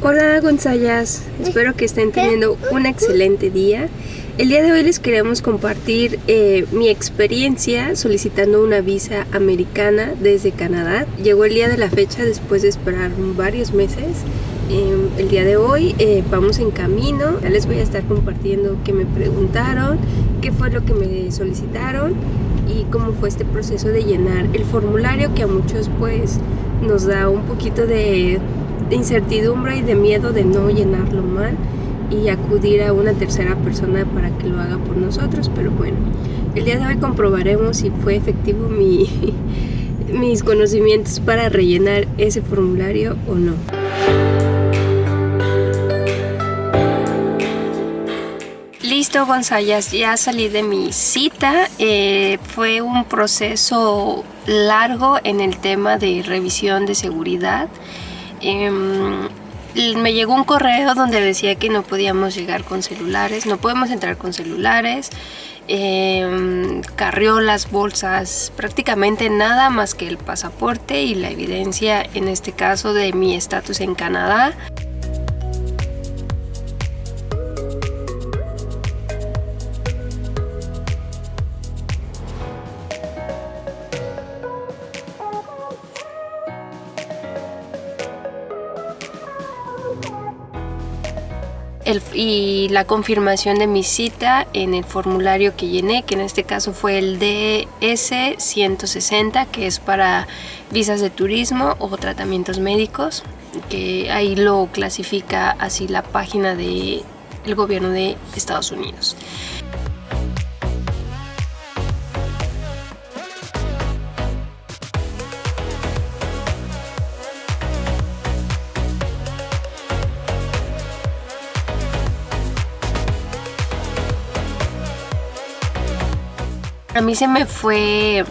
Hola Gonzayas, espero que estén teniendo un excelente día. El día de hoy les queremos compartir eh, mi experiencia solicitando una visa americana desde Canadá. Llegó el día de la fecha después de esperar varios meses. Eh, el día de hoy eh, vamos en camino. Ya les voy a estar compartiendo qué me preguntaron, qué fue lo que me solicitaron y cómo fue este proceso de llenar el formulario que a muchos pues nos da un poquito de de incertidumbre y de miedo de no llenarlo mal y acudir a una tercera persona para que lo haga por nosotros, pero bueno, el día de hoy comprobaremos si fue efectivo mi, mis conocimientos para rellenar ese formulario o no. Listo Gonzayas, ya salí de mi cita, eh, fue un proceso largo en el tema de revisión de seguridad Em, me llegó un correo donde decía que no podíamos llegar con celulares, no podemos entrar con celulares, eh, carriolas, bolsas, prácticamente nada más que el pasaporte y la evidencia en este caso de mi estatus en Canadá. Y la confirmación de mi cita en el formulario que llené, que en este caso fue el DS-160, que es para visas de turismo o tratamientos médicos, que ahí lo clasifica así la página del gobierno de Estados Unidos. A mí se me fue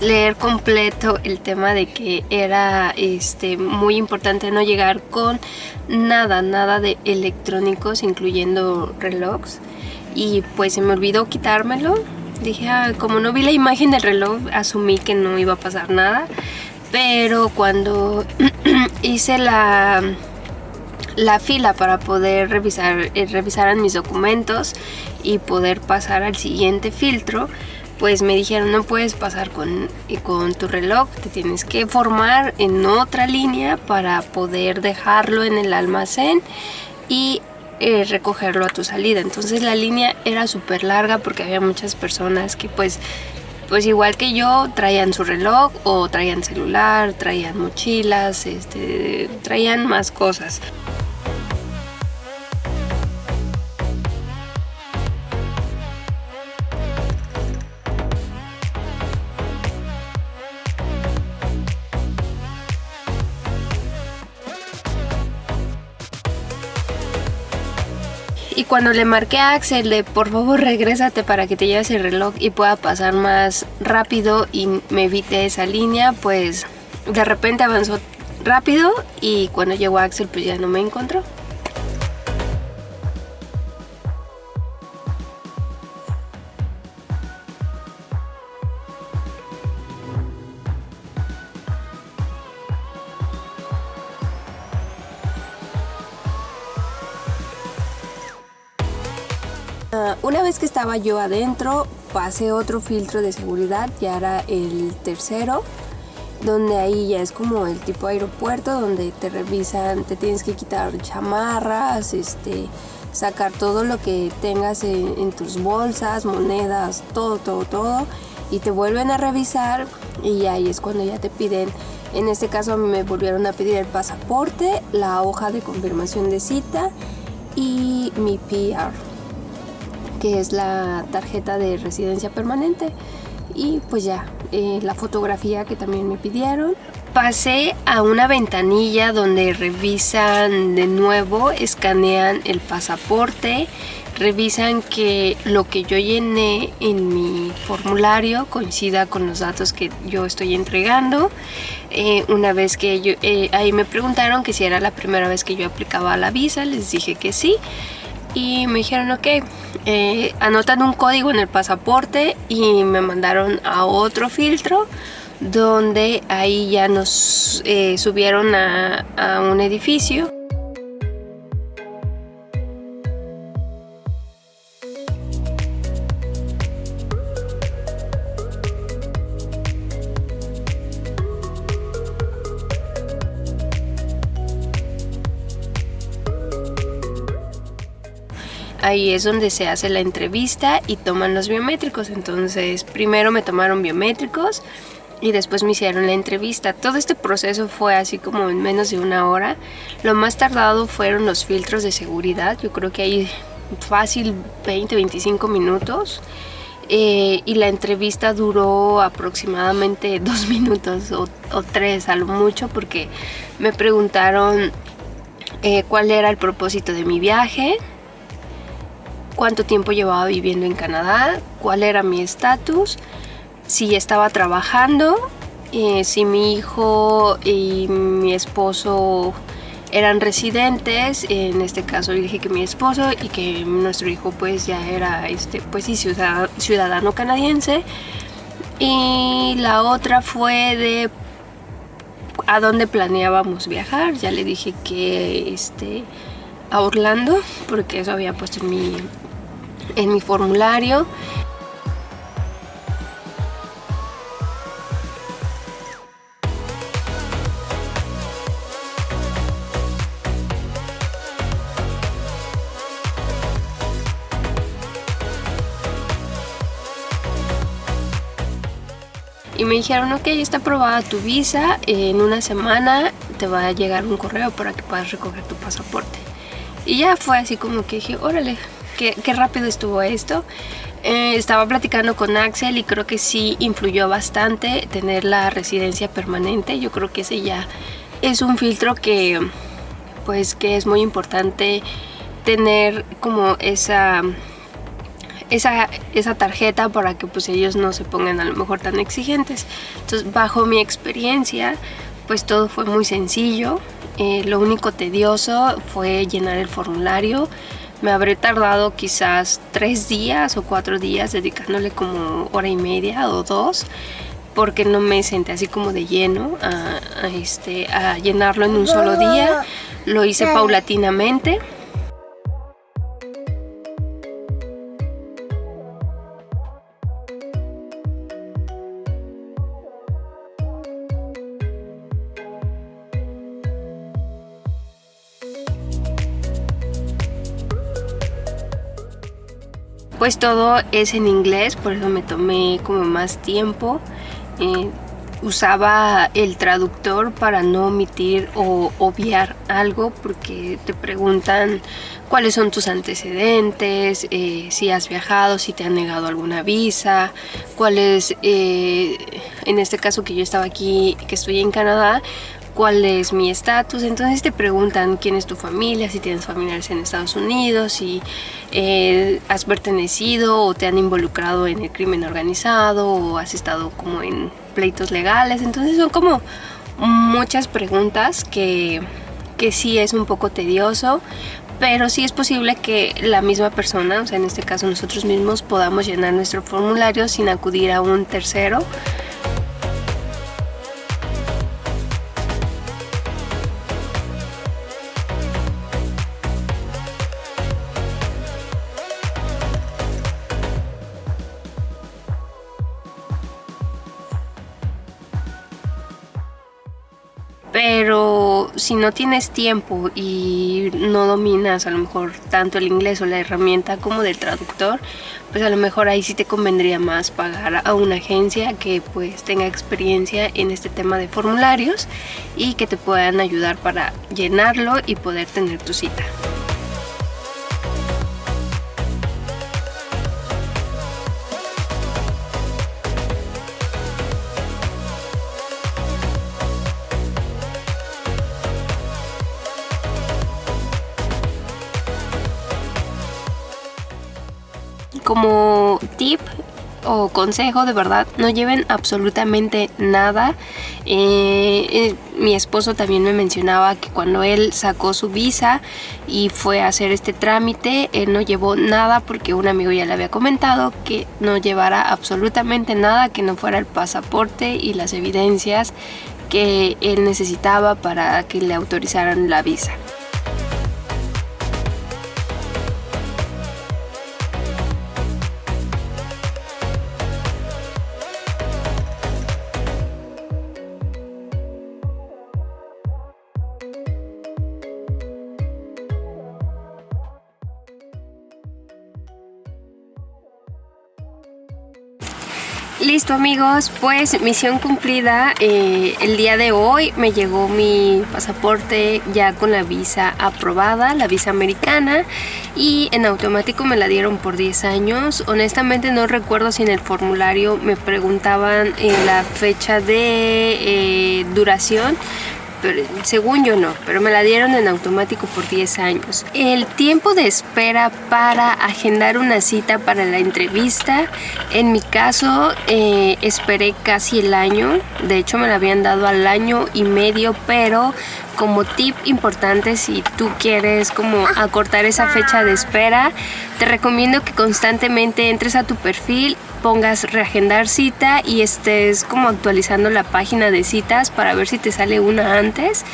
leer completo el tema de que era este muy importante no llegar con nada, nada de electrónicos, incluyendo relojes. Y pues se me olvidó quitármelo. Dije, ah, como no vi la imagen del reloj, asumí que no iba a pasar nada. Pero cuando hice la la fila para poder revisar eh, mis documentos y poder pasar al siguiente filtro pues me dijeron no puedes pasar con, eh, con tu reloj te tienes que formar en otra línea para poder dejarlo en el almacén y eh, recogerlo a tu salida entonces la línea era súper larga porque había muchas personas que pues pues igual que yo traían su reloj o traían celular traían mochilas este traían más cosas Cuando le marqué a Axel de por favor regrésate para que te lleves el reloj y pueda pasar más rápido y me evite esa línea, pues de repente avanzó rápido y cuando llegó Axel pues ya no me encontró. Una vez que estaba yo adentro, pasé otro filtro de seguridad, ya era el tercero, donde ahí ya es como el tipo aeropuerto, donde te revisan, te tienes que quitar chamarras, este, sacar todo lo que tengas en, tus bolsas, monedas, todo, todo, todo, y te vuelven a revisar y ahí es cuando ya te piden, en este caso me volvieron a pedir el pasaporte, la hoja de confirmación de cita y mi PR que es la tarjeta de residencia permanente. Y pues ya eh, la fotografía que también me pidieron. Pasé a una ventanilla donde revisan de nuevo escanean el pasaporte revisan que lo que yo llené en mi formulario coincida con los datos que yo estoy entregando. Eh, una vez que yo, eh, ahí me preguntaron que si era la primera vez que yo aplicaba la visa les dije que sí y me dijeron ok eh, anotan un código en el pasaporte y me mandaron a otro filtro donde ahí ya nos eh, subieron a, a un edificio ahí es donde se hace la entrevista y toman los biométricos. Entonces, primero me tomaron biométricos y después me hicieron la entrevista. Todo este proceso fue así como en menos de una hora. Lo más tardado fueron los filtros de seguridad. Yo creo que ahí fácil 20, 25 minutos. Eh, y la entrevista duró aproximadamente dos minutos o, tres a lo mucho porque me preguntaron eh, cuál era el propósito de mi viaje, cuánto tiempo llevaba viviendo en Canadá, cuál era mi estatus, si estaba trabajando, eh, si mi hijo y mi esposo eran residentes, en este caso dije que mi esposo y que nuestro hijo pues ya era este pues sí ciudadano, ciudadano canadiense. Y la otra fue de a dónde planeábamos viajar, ya le dije que este a Orlando porque eso había puesto en mi en mi formulario y me dijeron, ok, está aprobada tu visa, en una semana te va a llegar un correo para que puedas recoger tu pasaporte. Y ya fue así como que dije, órale, qué, rápido estuvo esto. Eh, estaba platicando con Axel y creo que sí influyó bastante tener la residencia permanente. Yo creo que ese ya es un filtro que, pues, que es muy importante tener como esa esa, esa tarjeta para que pues ellos no se pongan a lo mejor tan exigentes. Entonces bajo mi experiencia pues todo fue muy sencillo. Eh, lo único tedioso fue llenar el formulario. Me habré tardado quizás tres días o cuatro días dedicándole como hora y media o dos porque no me senté así como de lleno a, este, a llenarlo en un solo día. Lo hice paulatinamente. Pues todo es en inglés, por eso me tomé como más tiempo. Eh, usaba el traductor para no omitir o obviar algo porque te preguntan cuáles son tus antecedentes, eh, si has viajado, si te han negado alguna visa, cuáles, eh, en este caso que yo estaba aquí, que estoy en Canadá, cuál es mi estatus. Entonces te preguntan quién es tu familia, si tienes familiares en Estados Unidos, si eh, has pertenecido o te han involucrado en el crimen organizado o has estado como en pleitos legales. Entonces son como muchas preguntas que, que sí es un poco tedioso, pero sí es posible que la misma persona, o sea en este caso nosotros mismos, podamos llenar nuestro formulario sin acudir a un tercero. Pero si no tienes tiempo y no dominas a lo mejor tanto el inglés o la herramienta como del traductor, pues a lo mejor ahí sí te convendría más pagar a una agencia que pues tenga experiencia en este tema de formularios y que te puedan ayudar para llenarlo y poder tener tu cita. Como tip o consejo de verdad no lleven absolutamente nada. Eh, eh, mi esposo también me mencionaba que cuando él sacó su visa y fue a hacer este trámite él no llevó nada porque un amigo ya le había comentado que no llevara absolutamente nada que no fuera el pasaporte y las evidencias que él necesitaba para que le autorizaran la visa Listo amigos, pues misión cumplida. Eh, el día de hoy me llegó mi pasaporte ya con la visa aprobada, la visa americana y en automático me la dieron por 10 años. Honestamente no recuerdo si en el formulario me preguntaban eh, la fecha de eh, duración, según yo no, pero me la dieron en automático por 10 años. El tiempo de espera para agendar una cita para la entrevista, en mi caso eh, esperé casi el año, de hecho me la habían dado al año y medio, pero como tip importante si tú quieres como acortar esa fecha de espera, te recomiendo que constantemente entres a tu perfil, pongas reagendar cita y estés como actualizando la página de citas para ver si te sale una antes.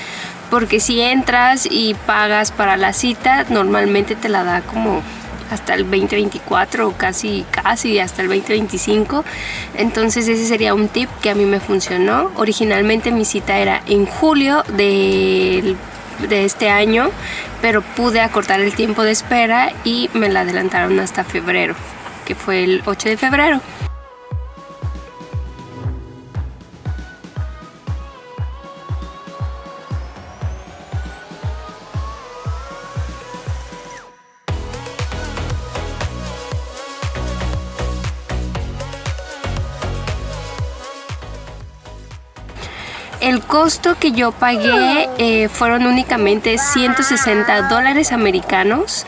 Porque si entras y pagas para la cita, normalmente te la da como hasta el 2024 o casi, casi hasta el 2025. Entonces ese sería un tip que a mí me funcionó. Originalmente mi cita era en julio de, de este año, pero pude acortar el tiempo de espera y me la adelantaron hasta febrero, que fue el 8 de febrero. Costo que yo pagué eh, fueron únicamente 160 dólares americanos.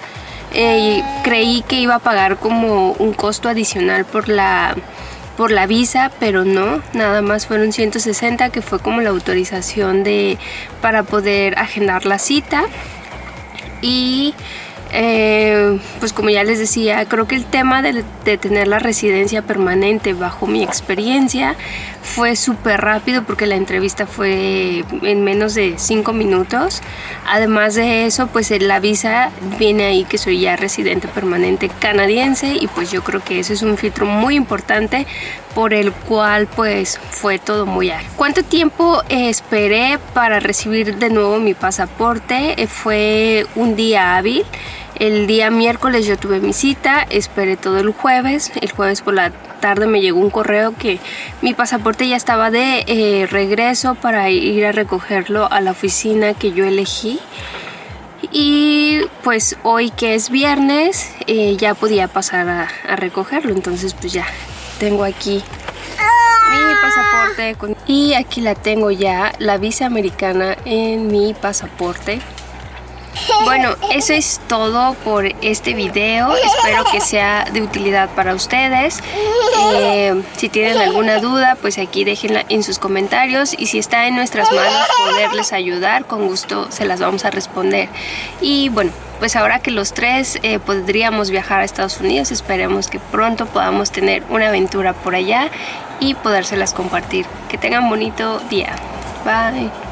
Eh, creí que iba a pagar como un costo adicional por la, por la visa, pero no, nada más fueron 160 que fue como la autorización de, para poder agendar la cita. Y eh, pues como ya les decía, creo que el tema de, tener la residencia permanente bajo mi experiencia fue súper rápido porque la entrevista fue en menos de 5 minutos. Además de eso, pues la visa viene ahí que soy ya residente permanente canadiense y pues yo creo que eso es un filtro muy importante por el cual pues fue todo muy ágil. ¿Cuánto tiempo esperé para recibir de nuevo mi pasaporte? Eh, fue un día hábil. El día miércoles yo tuve mi cita, esperé todo el jueves. El jueves por la tarde me llegó un correo que mi pasaporte ya estaba de eh, regreso para ir a recogerlo a la oficina que yo elegí. Y pues hoy que es viernes eh, ya podía pasar a, recogerlo, entonces pues ya tengo aquí mi pasaporte y aquí la tengo ya la visa americana en mi pasaporte bueno, eso es todo por este video. Espero que sea de utilidad para ustedes. Eh, si tienen alguna duda, pues aquí déjenla en sus comentarios. Y si está en nuestras manos poderles ayudar, con gusto se las vamos a responder. Y bueno, pues ahora que los tres eh, podríamos viajar a Estados Unidos, esperemos que pronto podamos tener una aventura por allá y podérselas compartir. Que tengan bonito día. Bye.